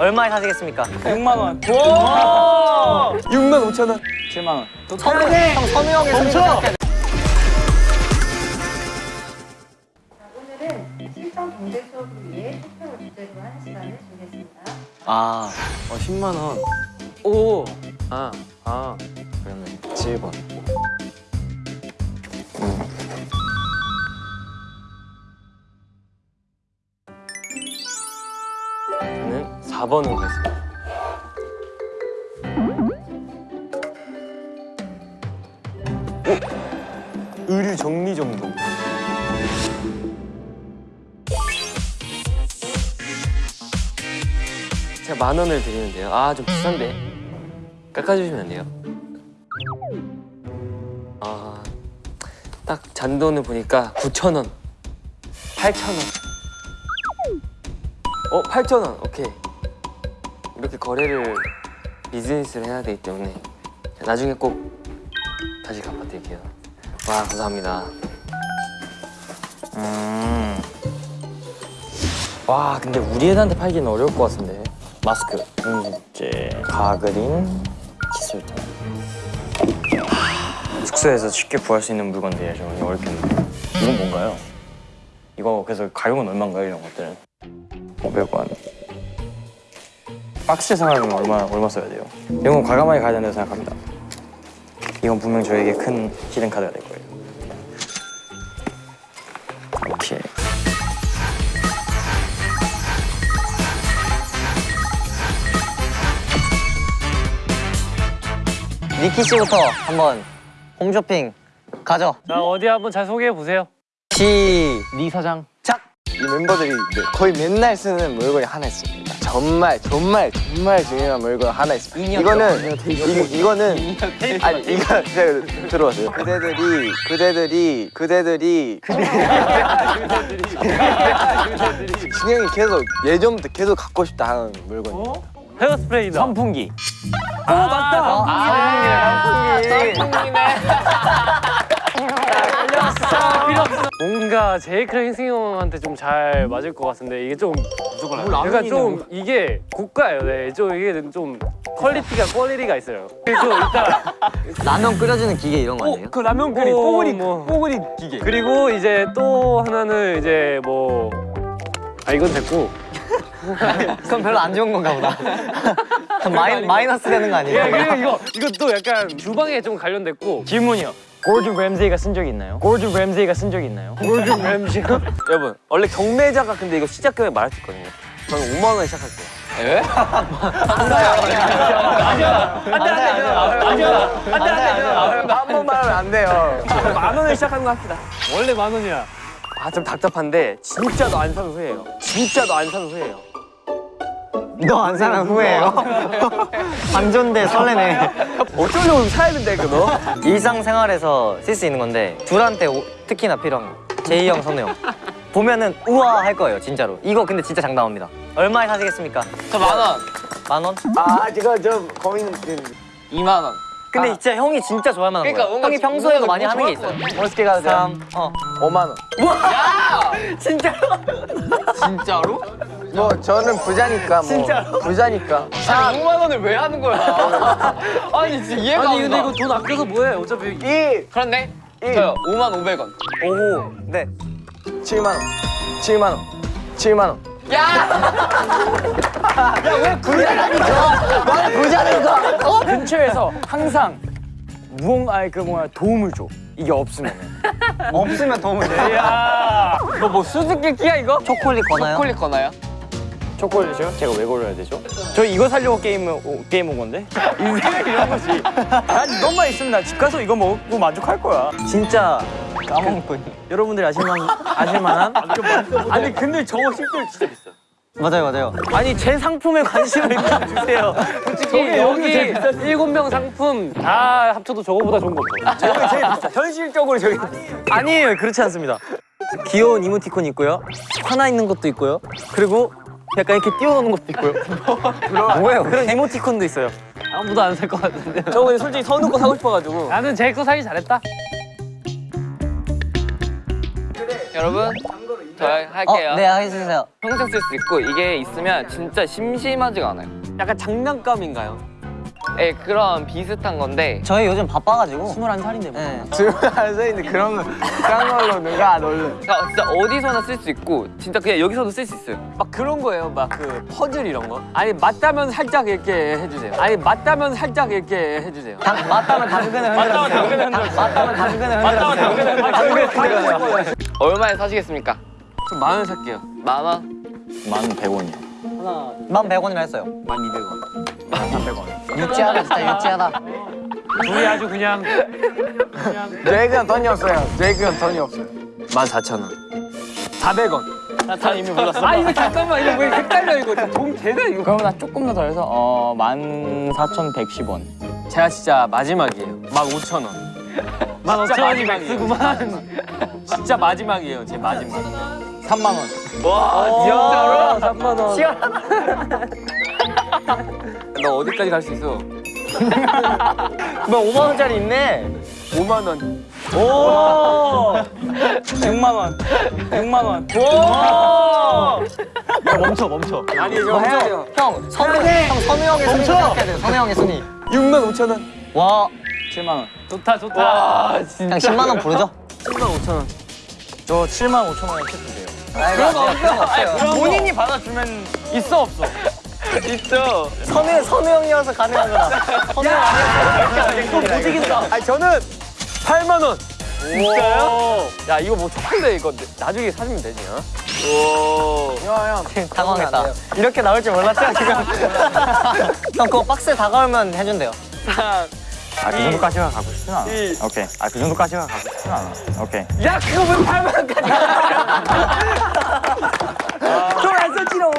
얼마에 사시겠습니까? 6만 원. 6만 5천 원. 7만 원. 선우 형, 선우 형의 멈춰! 오늘은 실전 경제 수업을 위해 투표를 주제로 하는 시간을 준비했습니다. 아, 어 10만 원. 오. 아, 아. 그러면 7번. 4번으로 가겠습니다. 오! 의류 정리 정도. 제가 만 원을 드리는데요. 아, 좀 비싼데. 깎아주시면 안 돼요? 아, 딱 잔돈을 보니까 9천 원, 8천 원. 어, 8천 원. 오케이. 이렇게 거래를 비즈니스를 해야 되기 때문에 나중에 꼭 다시 갚아드릴게요. 와, 감사합니다. 음. 와 근데 우리 애들한테 팔기는 어려울 것 같은데. 마스크, 응집제, 가그린, 칫솔템. 하, 숙소에서 쉽게 구할 수 있는 물건들이야 좀 어렵겠는데. 이건 뭔가요? 이거 그래서 가격은 얼마인가요 이런 것들은? 500원. 박스 생활하면 얼마 얼마 써야 돼요? 이런 건 과감하게 가야 된다고 생각합니다. 이건 분명 저에게 큰 히든 카드가 될 거예요. 오케이. 니키 씨부터 한번 홈쇼핑 가죠. 자 어디 한번 잘 소개해 보세요. 시. 니 사장. 이 멤버들이 네, 거의 맨날 쓰는 물건이 하나 있습니다. 정말 정말 정말 중요한 물건 하나 있습니다. 이거는 이, 이거는 아니 이거 제가 들어보세요. 그대들이 그대들이 그대들이 진영이 계속 예전부터 계속 갖고 싶다 하는 물건이에요. 헤어스프레이다. 선풍기. 오, 맞다. 아, 뭔가 제이크랑 희승이 형한테 좀 잘 맞을 것 같은데 이게 좀 그러니까 좀 이게 고가예요. 네, 좀 이게 좀 quality가 quality가 있어요. 그래서 이따 라면 끓여주는 기계 이런 거 아니에요? 그 라면 끓이, 뽀글이, 뽀글이 기계. 그리고 이제 또 하나는 이제 뭐 아 이건 됐고 그건 별로 안 좋은 건가 보다. 마이, 마이너스 되는 거 아니에요? 예 그리고 이거 이것도 약간 주방에 좀 관련됐고 질문이요. 고르든 램세이가 쓴 적이 있나요? 고르든 램세이가 쓴 적이 있나요? 골든 램지 여러분 원래 경매자가 근데 이거 시작 금액 말할 수 있거든요. 저는 5만 원에 시작할게요. 한 번만 하면 안 돼요. 만 원에 시작하는 거 합시다. 원래 만 원이야. 아 좀 답답한데 진짜도 안 사는 후회해요. 진짜도 안 사는 후회해요. 너 안 사는 후회예요? 반전돼 설레네. 어쩌려고 사야 된다 이거 너? 일상생활에서 쓸 수 있는 건데 둘한테 오- 특히나 필요한 거. 제이 형, 선우 형. 보면은 우와 할 거예요 진짜로. 이거 근데 진짜 장담합니다. 얼마에 사시겠습니까? 저 만 원. 만 원? 아 제가 저 고민 2만 원. 근데 진짜 형이 진짜 좋아할 만한 그러니까 거예요. 뭔가 형이 평소에도 많이 하는 게 있어요. 멋있게 가도 돼요? 3, 어. 5만 원. 진짜로? 진짜로? 뭐 저는 부자니까 뭐 진짜로? 부자니까. 5만 원을 왜 하는 거야? 아니 진짜 이해가 아니 근데 이거 돈 아껴서 뭐해? 어차피 1, 그렇네. 1, 저요 5만 500원. 오. 네. 7만 원. 7만 원. 7만 원. 근처에서 항상 무언가 아니 그 뭐야 도움을 줘. 이게 없으면은. 없으면 도움을 돼. 야, 너 뭐 수수께끼야 이거? 초콜릿 거나요? 초콜릿 거나요? 초콜릿이요? 제가 왜 골라야 되죠? 저 이거 살려고 게임 오, 게임 온 건데. 인생은 이런 거지. 난 이것만 있으면 나 집 가서 이거 먹고 만족할 거야. 진짜 까먹고 있네. 여러분들이 아실만 아실만한. 아니 근데 저거 실제로 진짜 비싸. 맞아요, 맞아요. 아니 제 상품에 관심을 일단 주세요. 솔직히 여기 일곱 명 상품 다 합쳐도 저거보다 좋은 거 없어. 저게 제일 비싸. 현실적으로 저기 아니에요 그렇지 않습니다. 귀여운 이모티콘 있고요. 하나 있는 것도 있고요. 그리고 약간 이렇게 띄워놓는 것도 있고요. 뭐예요? 그런 이모티콘도 있어요. 아무도 안 살 것 같은데. 저 근데 솔직히 선우 거 사고 싶어가지고. 나는 제이크 사기 잘했다. 여러분 저 할게요. 어, 네, 해주세요. 평생 쓸 수 있고 이게 있으면 진짜 심심하지가 않아요. 약간 장난감인가요? 예, 그런 비슷한 건데 저희 요즘 바빠가지고. 21살인데 뭐. 네. 지금 앉아 있는 그런 거 그런 걸로 누가 안 올려? 그러니까 진짜 어디서나 쓸 수 있고 진짜 그냥 여기서도 쓸 수 있어요. 막 그런 거예요. 막 그 퍼즐 이런 거. 아니 맞다면 살짝 이렇게 해주세요. 아니 맞다면 살짝 이렇게 해주세요. 당, 맞다면 당근을 흔들어주세요. 당- 맞다면 당근을 흔들어주세요. 당근을 흔들어주세요. 얼마에 사시겠습니까? 만원 살게요. 만 원? 만 100원이요. 만 100원이라 했어요. 만 200원. 유치하다, 진짜 유치하다. 둘이 아주 그냥 저희는 돈이 없어요. 저희는 돈이 없어요. 만 4천 원. 400원. 나 이미 몰랐어. 아 이거 잠깐만 이거 왜 헷갈려 이거 돈 되네 이거. 그러면 나 조금 더 더 해서 어 14,110원. 제가 진짜 마지막이에요. 만 5천 원. 만 오천 원이 마지막이에요. max구만. 진짜 마지막이에요. 제 마지막. 3만 원. 진짜로? 3만 원. 너 어디까지 갈 수 있어? 뭐 5만 원짜리 있네. 5만 원. 오! 6만 원. 6만 원. 멈춰 멈춰. 아니 저 해야 돼요. 형, 선우, 형, 선우 형의 순위 생각해야 돼요. 선우 형의 순위. 6만 5천 원. 와, 7만 원. 좋다 좋다. 그냥 10만 원 부르죠? 7만 5천 원. 저 7만 5천 원에 캐도 돼요. 그런 거 없어요. 본인이 받아주면 있어 없어? 있죠. 선우, 선우 형이어서 가능한 거다. 선우 형 아니었어. 이거 못 이긴다. 아니 저는 8만 원. 진짜요? 야 이거 뭐 초콜릿 이거 나중에 사주면 되지? 어? 당황했다. 이렇게 나올 줄 몰랐죠, 지금? 형, 그거 박스에 다가오면 해준대요. 아 그 정도까지가 가고 싶진 않아. 오케이. 아 그 정도까지가 가고 싶진 않아. 오케이. 야 그거 왜 8만 원까지? 썼지롱. 돈안 썼지롱.